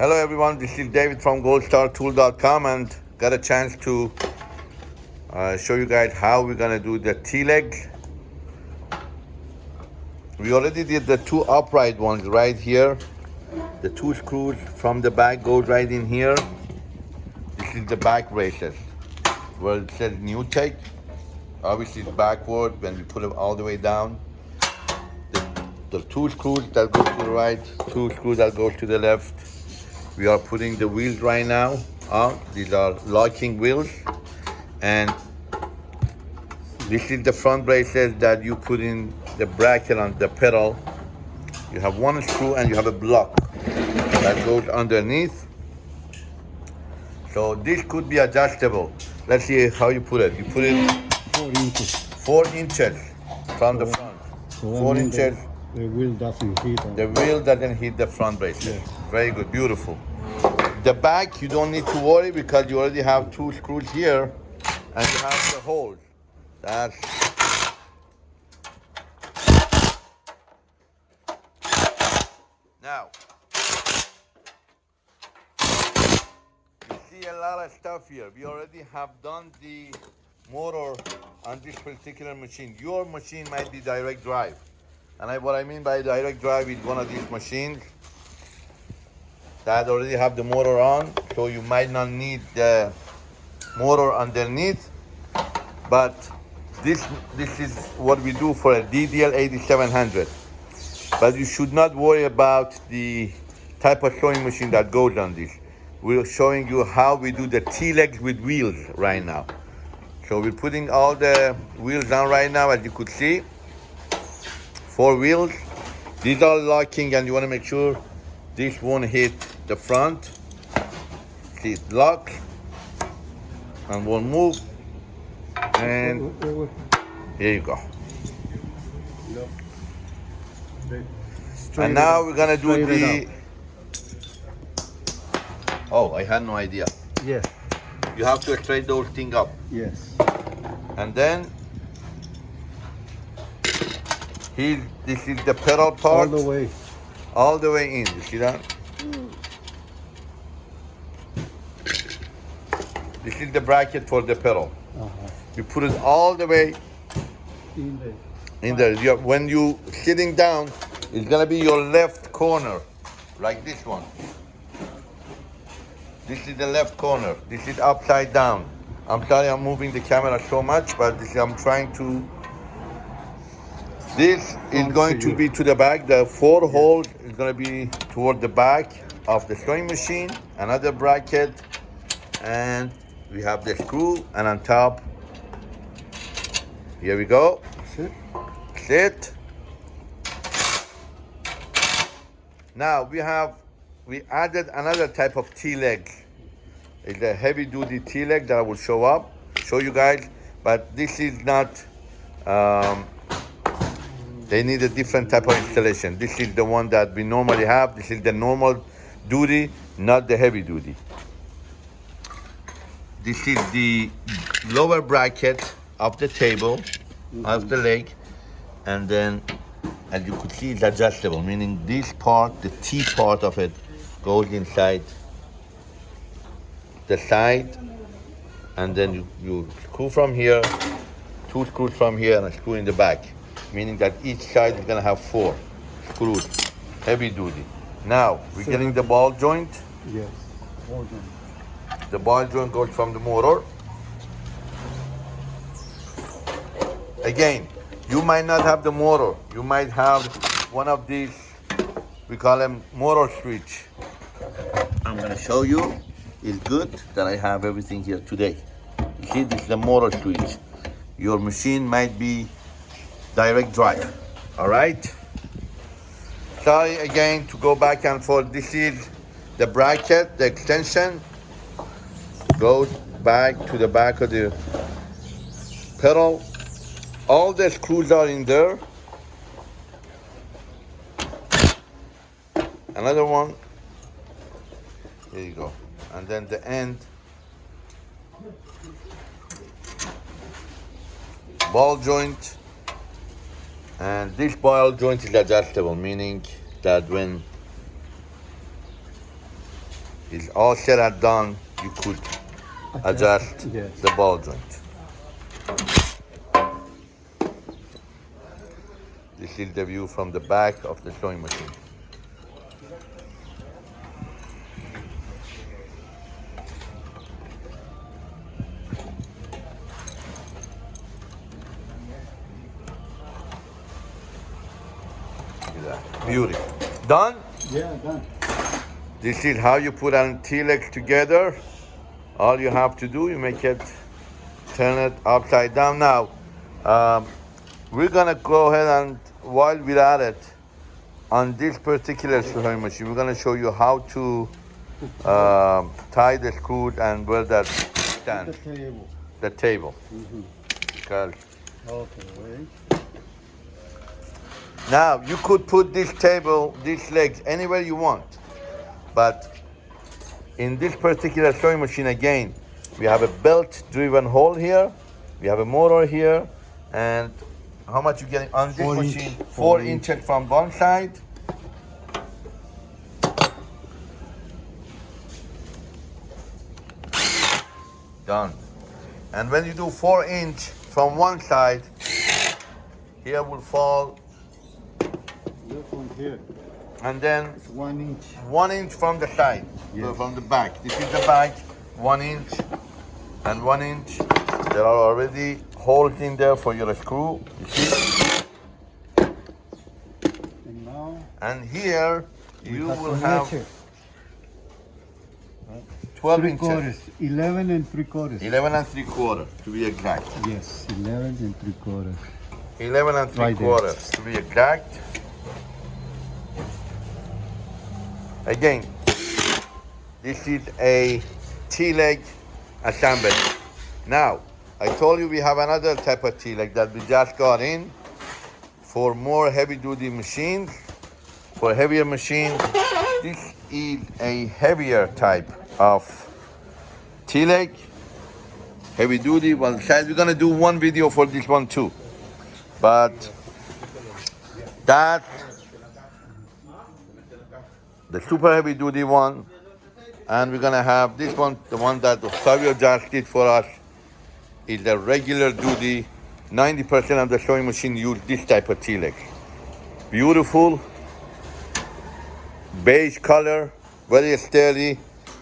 Hello everyone, this is David from goldstartool.com and got a chance to uh, show you guys how we're gonna do the T-leg. We already did the two upright ones right here. The two screws from the back goes right in here. This is the back braces where it says NewTek. Obviously it's backward when we put it all the way down. The, the two screws that go to the right, two screws that go to the left we are putting the wheels right now on. These are locking wheels. And this is the front braces that you put in the bracket on the pedal. You have one screw and you have a block that goes underneath. So this could be adjustable. Let's see how you put it. You put it Four inches. four inches from the front. So Four inches. The, the wheel doesn't hit. The wheel doesn't hit the front braces. Very good, beautiful. The back, you don't need to worry because you already have two screws here and you have the holes. That's now. You see a lot of stuff here. We already have done the motor on this particular machine. Your machine might be direct drive. And I, what I mean by direct drive is one of these machines that already have the motor on, so you might not need the motor underneath. But this this is what we do for a DDL 8700. But you should not worry about the type of sewing machine that goes on this. We're showing you how we do the T-legs with wheels right now. So we're putting all the wheels on right now, as you could see four wheels. These are locking and you want to make sure this won't hit the front. See it lock and won't move. And here you go. Straight And now we're gonna do Straight the. Oh, I had no idea. up. Yes, You have to straight those thing up, yes. and then here. This is the pedal part. All the way. all the way in. You see that? This the bracket for the pedal. Uh-huh. You put it all the way In the in there. You, when you sitting down, it's gonna be your left corner, like this one. This is the left corner. This is upside down. I'm sorry I'm moving the camera so much, but this, I'm trying to. This is going to to be to the back. The four holes is going to be toward the back of the sewing machine. Another bracket, and we have the screw, and on top. Here we go. Sit. Sit. Now we have we added another type of T-leg. It's a heavy duty T-leg that will show up, show you guys, but this is not um, they need a different type of installation. This is the one that we normally have. This is the normal duty, not the heavy duty. This is the lower bracket of the table, of the leg, and then as you could see it's adjustable, meaning this part, the T part of it, goes inside the side, and then you, you screw from here, two screws from here, and a screw in the back, meaning that each side is gonna have four screws, heavy duty. Now, we're getting the ball joint. Yes. Hold on. The ball joint goes from the motor. Again, you might not have the motor. You might have one of these, we call them motor switch. I'm gonna show you. It's good that I have everything here today. You see, this is the motor switch. Your machine might be direct drive, all right? Sorry again to go back and forth. This is the bracket, the extension goes back to the back of the pedal. All the screws are in there. Another one. Here you go. And then the end. Ball joint. And this ball joint is adjustable, meaning that when it's all said and done, you could adjust Yes. the ball joint. This is the view from the back of the sewing machine. Beautiful. Done? Yeah, done. This is how you put an T-leg together. All you have to do, you make it, turn it upside down. Now, um, we're gonna go ahead and while we're at it, on this particular sewing machine, we're gonna show you how to um, tie the screw and where that The table. the table. Mhm. Because Okay, wait. Now you could put this table, these legs anywhere you want, but in this particular sewing machine again, we have a belt-driven hole here, we have a motor here, and how much you getting on this Four inch. machine? Four, Four inches from one side. Done. And when you do four inch from one side, here will fall, This one here. And then one inch. one inch from the side, Yes. so from the back. This is the back, one inch and one inch. There are already holes in there for your screw. You see? And now And here you will have measure. 12 Three inches. quarters. Eleven and three quarters. 11 and 3 quarter to be exact. Yes, eleven and three quarters. 11 and 3 Right there. quarters to be exact. Again, this is a T-leg assembly. Now, I told you we have another type of T-leg that we just got in for more heavy-duty machines. For heavier machines, this is a heavier type of T-leg, heavy-duty. Well, guys, we're gonna do one video for this one too but that the super heavy duty one and we're gonna have this one the one that Octavio just did for us is a regular duty 90% of the sewing machine use this type of T-leg beautiful beige color very sturdy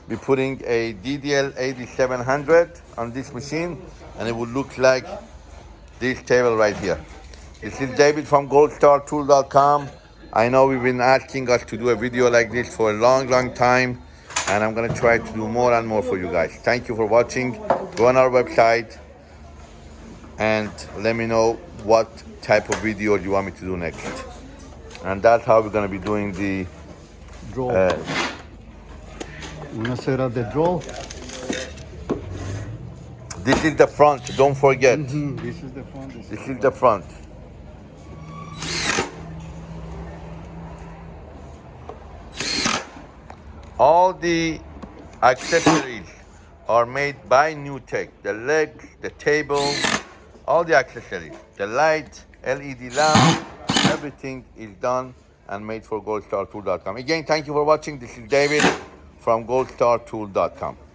we're putting a DDL 8700 on this machine and it will look like this table right here. This is David from goldstartool.com. I know we've been asking us to do a video like this for a long, long time, and I'm gonna try to do more and more for you guys. Thank you for watching. Go on our website and let me know what type of video you want me to do next. And that's how we're gonna be doing the Draw. uh, Wanna set up the draw? this is the front, don't forget. Mhm, This is the front. This This is is the front. All the accessories are made by NewTek. The legs, the table, all the accessories, the light, LED lamp, everything is done and made for goldstartool.com. Again, thank you for watching. This is David from goldstartool.com.